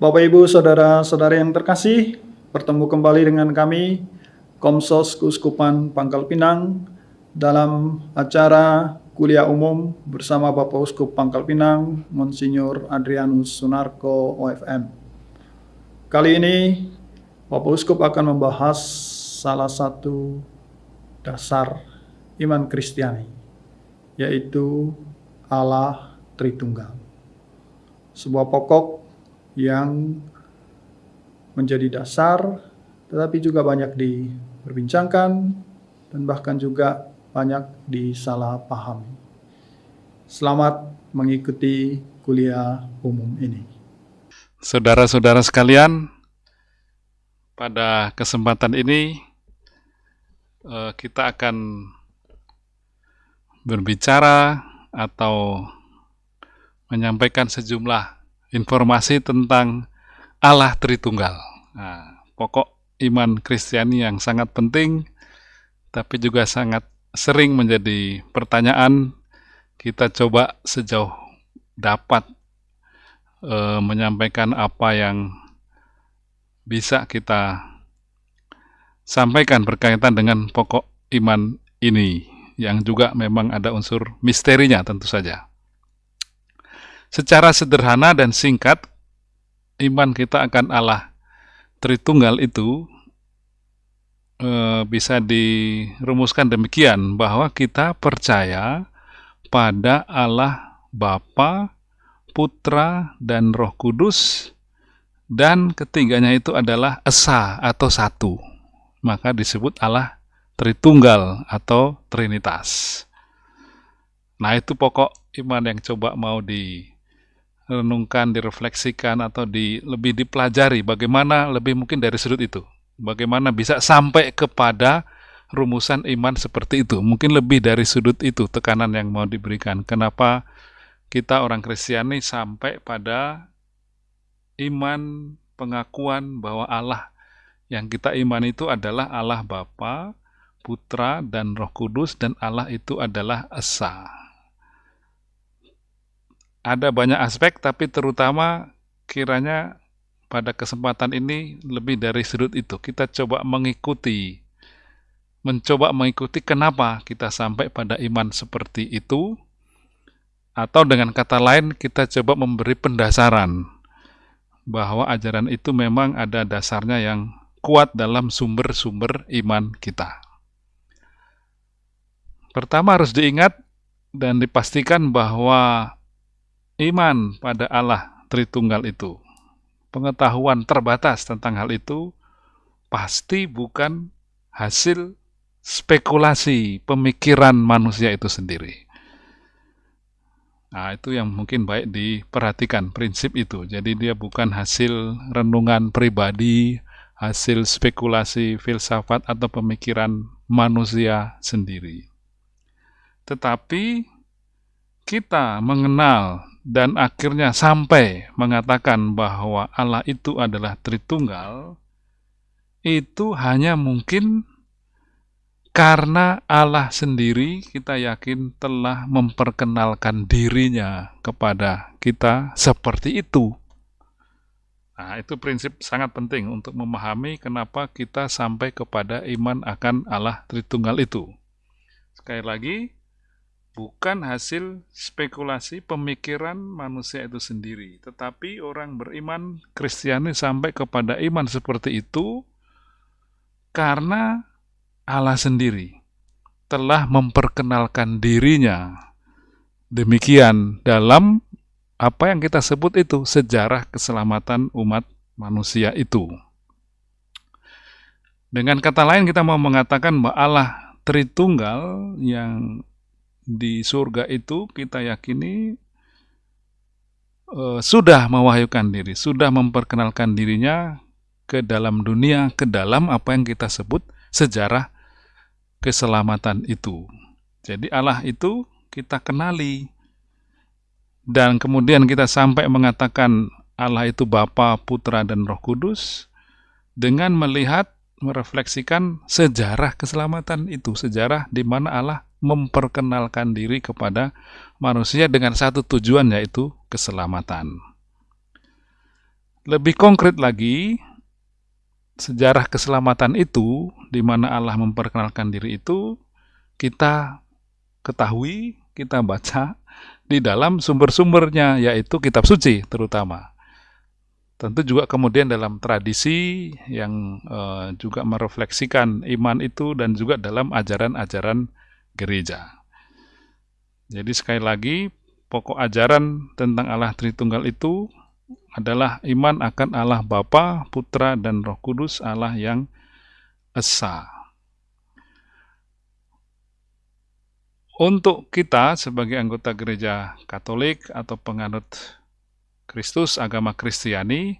Bapak Ibu Saudara-saudari yang terkasih, bertemu kembali dengan kami Komsos Keuskupan Pangkal Pinang dalam acara kuliah umum bersama Bapak Uskup Pangkal Pinang, Monsinyur Adrianus Sunarko OFM. Kali ini Bapak Uskup akan membahas salah satu dasar iman Kristiani, yaitu Allah Tritunggal. Sebuah pokok yang menjadi dasar, tetapi juga banyak diperbincangkan dan bahkan juga banyak disalahpahami. Selamat mengikuti kuliah umum ini. Saudara-saudara sekalian, pada kesempatan ini eh, kita akan berbicara atau menyampaikan sejumlah informasi tentang Allah Tritunggal. Nah, pokok iman Kristiani yang sangat penting, tapi juga sangat sering menjadi pertanyaan. Kita coba sejauh dapat e, menyampaikan apa yang bisa kita sampaikan berkaitan dengan pokok iman ini, yang juga memang ada unsur misterinya tentu saja. Secara sederhana dan singkat, iman kita akan Allah Tritunggal itu e, bisa dirumuskan demikian bahwa kita percaya pada Allah Bapa, Putra, dan Roh Kudus, dan ketiganya itu adalah esa atau satu. Maka disebut Allah Tritunggal atau Trinitas. Nah, itu pokok iman yang coba mau di renungkan, direfleksikan atau di lebih dipelajari bagaimana lebih mungkin dari sudut itu. Bagaimana bisa sampai kepada rumusan iman seperti itu. Mungkin lebih dari sudut itu tekanan yang mau diberikan. Kenapa kita orang Kristiani sampai pada iman pengakuan bahwa Allah yang kita iman itu adalah Allah Bapa, Putra, dan Roh Kudus, dan Allah itu adalah Esa ada banyak aspek, tapi terutama kiranya pada kesempatan ini lebih dari sudut itu. Kita coba mengikuti, mencoba mengikuti kenapa kita sampai pada iman seperti itu, atau dengan kata lain kita coba memberi pendasaran bahwa ajaran itu memang ada dasarnya yang kuat dalam sumber-sumber iman kita. Pertama harus diingat dan dipastikan bahwa iman pada Allah Tritunggal itu, pengetahuan terbatas tentang hal itu pasti bukan hasil spekulasi pemikiran manusia itu sendiri. Nah, itu yang mungkin baik diperhatikan prinsip itu. Jadi dia bukan hasil renungan pribadi, hasil spekulasi filsafat atau pemikiran manusia sendiri. Tetapi kita mengenal dan akhirnya sampai mengatakan bahwa Allah itu adalah Tritunggal, itu hanya mungkin karena Allah sendiri kita yakin telah memperkenalkan dirinya kepada kita seperti itu. Nah, itu prinsip sangat penting untuk memahami kenapa kita sampai kepada iman akan Allah Tritunggal itu. Sekali lagi, bukan hasil spekulasi pemikiran manusia itu sendiri, tetapi orang beriman Kristiani sampai kepada iman seperti itu karena Allah sendiri telah memperkenalkan dirinya. Demikian dalam apa yang kita sebut itu sejarah keselamatan umat manusia itu. Dengan kata lain kita mau mengatakan bahwa Allah Tritunggal yang di surga itu kita yakini uh, sudah mewahyukan diri, sudah memperkenalkan dirinya ke dalam dunia, ke dalam apa yang kita sebut sejarah keselamatan itu. Jadi Allah itu kita kenali dan kemudian kita sampai mengatakan Allah itu Bapa, Putra, dan Roh Kudus dengan melihat merefleksikan sejarah keselamatan itu, sejarah di mana Allah memperkenalkan diri kepada manusia dengan satu tujuan yaitu keselamatan. Lebih konkret lagi, sejarah keselamatan itu, di mana Allah memperkenalkan diri itu, kita ketahui, kita baca di dalam sumber-sumbernya, yaitu kitab suci terutama. Tentu juga kemudian dalam tradisi yang uh, juga merefleksikan iman itu dan juga dalam ajaran-ajaran gereja. Jadi sekali lagi, pokok ajaran tentang Allah Tritunggal itu adalah iman akan Allah Bapa, Putra, dan Roh Kudus, Allah yang Esa. Untuk kita sebagai anggota gereja Katolik atau penganut Kristus, agama Kristiani,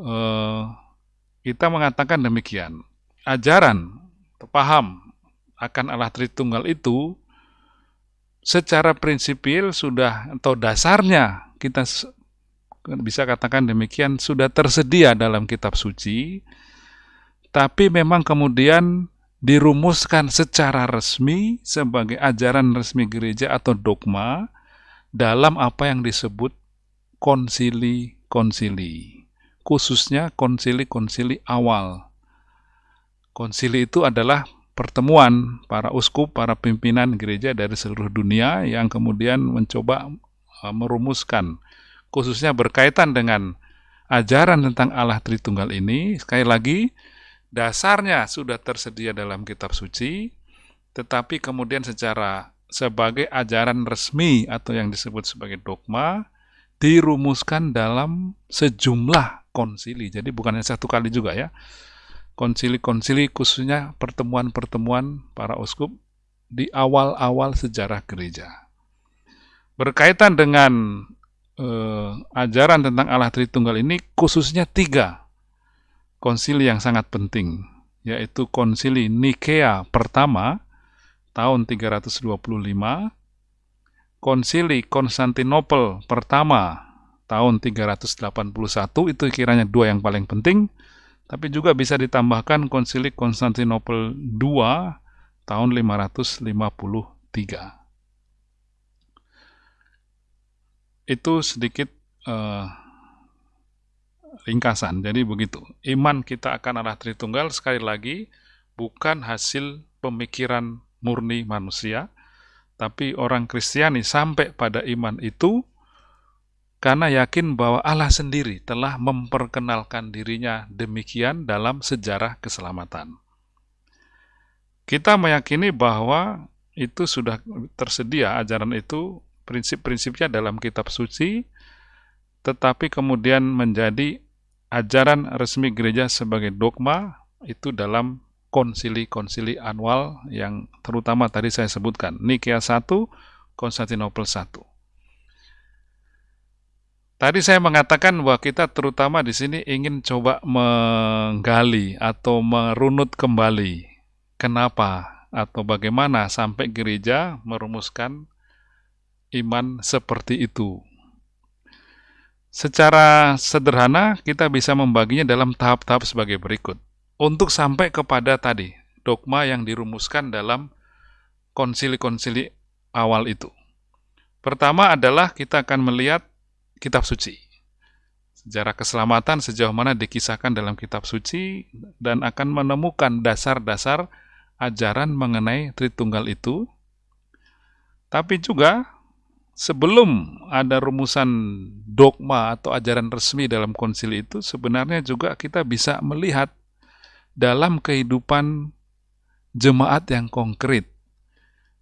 eh, kita mengatakan demikian. Ajaran, paham akan Allah Tritunggal itu secara prinsipil sudah atau dasarnya kita bisa katakan demikian sudah tersedia dalam kitab suci tapi memang kemudian dirumuskan secara resmi sebagai ajaran resmi gereja atau dogma dalam apa yang disebut konsili-konsili, khususnya konsili-konsili awal. Konsili itu adalah pertemuan para uskup, para pimpinan gereja dari seluruh dunia yang kemudian mencoba e, merumuskan, khususnya berkaitan dengan ajaran tentang Allah Tritunggal ini. Sekali lagi, dasarnya sudah tersedia dalam kitab suci, tetapi kemudian secara sebagai ajaran resmi atau yang disebut sebagai dogma, dirumuskan dalam sejumlah konsili. Jadi bukan hanya satu kali juga ya. Konsili-konsili khususnya pertemuan-pertemuan para uskup di awal-awal sejarah gereja. Berkaitan dengan eh, ajaran tentang Allah Tritunggal ini khususnya tiga konsili yang sangat penting, yaitu konsili Nikea pertama tahun 325, Konsili Konstantinopel pertama tahun 381 itu kiranya dua yang paling penting, tapi juga bisa ditambahkan Konsili Konstantinopel II tahun 553. Itu sedikit uh, ringkasan. Jadi begitu. Iman kita akan Allah Tritunggal sekali lagi bukan hasil pemikiran murni manusia, tapi orang Kristiani sampai pada iman itu karena yakin bahwa Allah sendiri telah memperkenalkan dirinya demikian dalam sejarah keselamatan. Kita meyakini bahwa itu sudah tersedia ajaran itu, prinsip-prinsipnya dalam kitab suci, tetapi kemudian menjadi ajaran resmi gereja sebagai dogma itu dalam konsili-konsili annual yang terutama tadi saya sebutkan, Nikea 1, Konstantinopel 1. Tadi saya mengatakan bahwa kita terutama di sini ingin coba menggali atau merunut kembali kenapa atau bagaimana sampai gereja merumuskan iman seperti itu. Secara sederhana kita bisa membaginya dalam tahap-tahap sebagai berikut untuk sampai kepada tadi dogma yang dirumuskan dalam konsili-konsili awal itu. Pertama adalah kita akan melihat kitab suci. Sejarah keselamatan sejauh mana dikisahkan dalam kitab suci dan akan menemukan dasar-dasar ajaran mengenai Tritunggal itu. Tapi juga sebelum ada rumusan dogma atau ajaran resmi dalam konsili itu, sebenarnya juga kita bisa melihat dalam kehidupan jemaat yang konkret,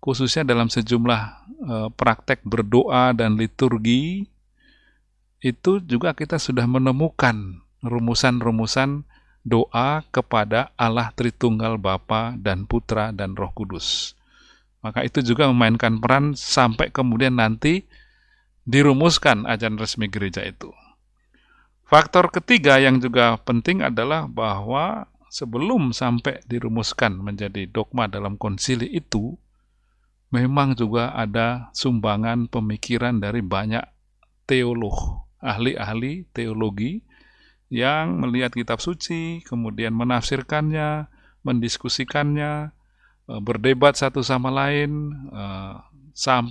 khususnya dalam sejumlah uh, praktek berdoa dan liturgi, itu juga kita sudah menemukan rumusan-rumusan doa kepada Allah Tritunggal Bapa dan Putra dan Roh Kudus. Maka itu juga memainkan peran sampai kemudian nanti dirumuskan ajaran resmi gereja itu. Faktor ketiga yang juga penting adalah bahwa sebelum sampai dirumuskan menjadi dogma dalam konsili itu, memang juga ada sumbangan pemikiran dari banyak teolog, ahli-ahli teologi yang melihat kitab suci, kemudian menafsirkannya, mendiskusikannya, eh, berdebat satu sama lain, eh, sampai